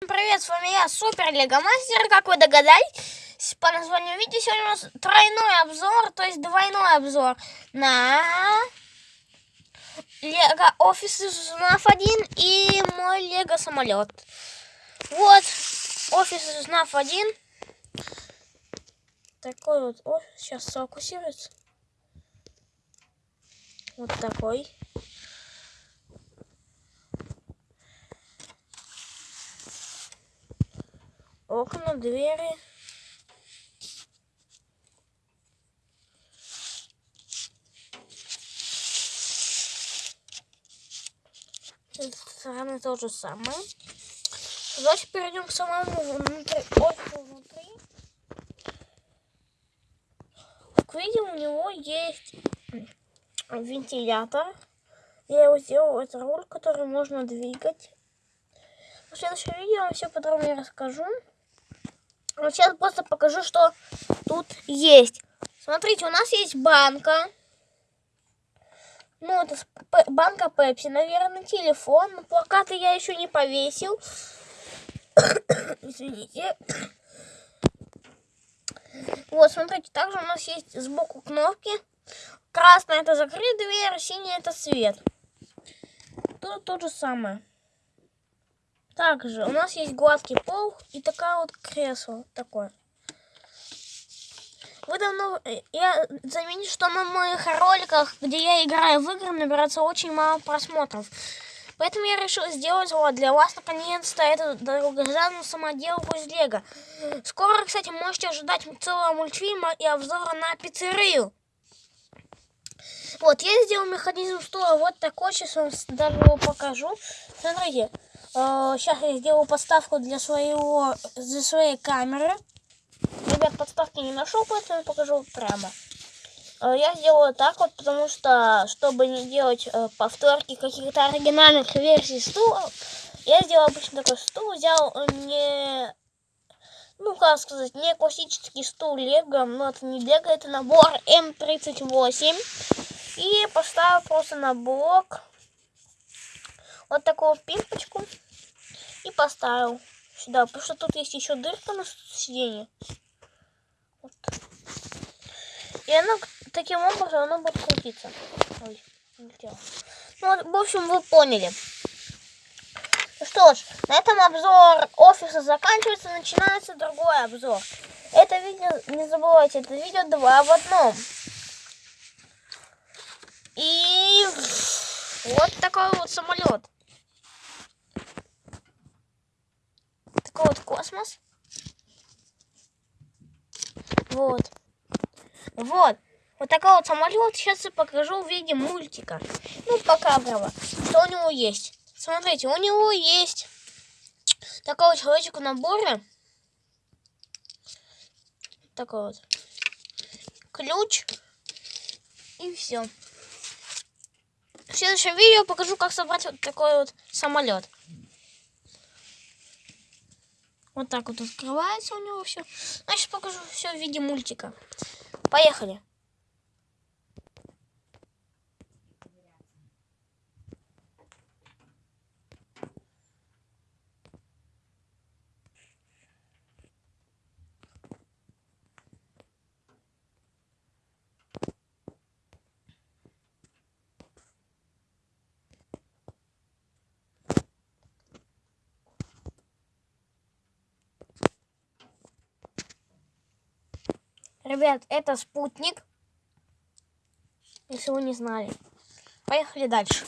Привет, с вами я, Супер Лего Мастер. Как вы догадались, по названию видео сегодня у нас тройной обзор, то есть двойной обзор на Лего Офис из НАФ 1 и мой Лего самолет. Вот, Офис из НАФ 1. Такой вот офис, сейчас сфокусируется. Вот такой. Окна, двери. Стороны то же самое. Давайте перейдем к самому внутри, офису внутри. Как видим, у него есть вентилятор. Я его сделал, это руль, который можно двигать. В следующем видео я вам все подробнее расскажу. Но сейчас просто покажу, что тут есть. Смотрите, у нас есть банка. Ну, это банка Пепси, наверное, телефон. Но плакаты я еще не повесил. Извините. Вот, смотрите, также у нас есть сбоку кнопки. Красная это закрыть дверь, синяя это свет. Тут то же самое. Также у нас есть гладкий пол и такая вот кресло такое. Вы давно... Э, я заметил, что на моих роликах, где я играю в игры, набирается очень мало просмотров. Поэтому я решил сделать вот для вас наконец-то эту долгожданную самоделку из Лего. Скоро, кстати, можете ожидать целого мультфильма и обзора на пиццерию. Вот, я сделал механизм стула вот такой, сейчас вам даже его покажу. Смотрите, Сейчас э, я сделаю подставку для своего для своей камеры. Ребят, подставки не нашел, поэтому покажу прямо. Э, я сделаю так вот, потому что, чтобы не делать э, повторки каких-то оригинальных версий стула, я сделал обычно такой стул, взял не, ну как сказать, не классический стул Лего, но это не Лего, это набор М38. И поставил просто на блок вот такую пимпочку и поставил сюда, потому что тут есть еще дырка на сиденье. Вот. И она таким образом она будет крутиться. Ой, не. Ну, в общем, вы поняли. Ну что ж, на этом обзор офиса заканчивается, начинается другой обзор. Это видео, не забывайте, это видео два в одном. И вот такой вот самолет. Вот космос. Вот. Вот. Вот такой вот самолет. Сейчас я покажу в виде мультика. Ну, пока, браво. Что у него есть. Смотрите, у него есть такой вот человечек в наборе. Такой вот. Ключ. И все. В следующем видео покажу, как собрать вот такой вот самолет. Вот так вот открывается у него все. Значит, покажу все в виде мультика. Поехали. Ребят, это спутник. Если вы не знали. Поехали дальше.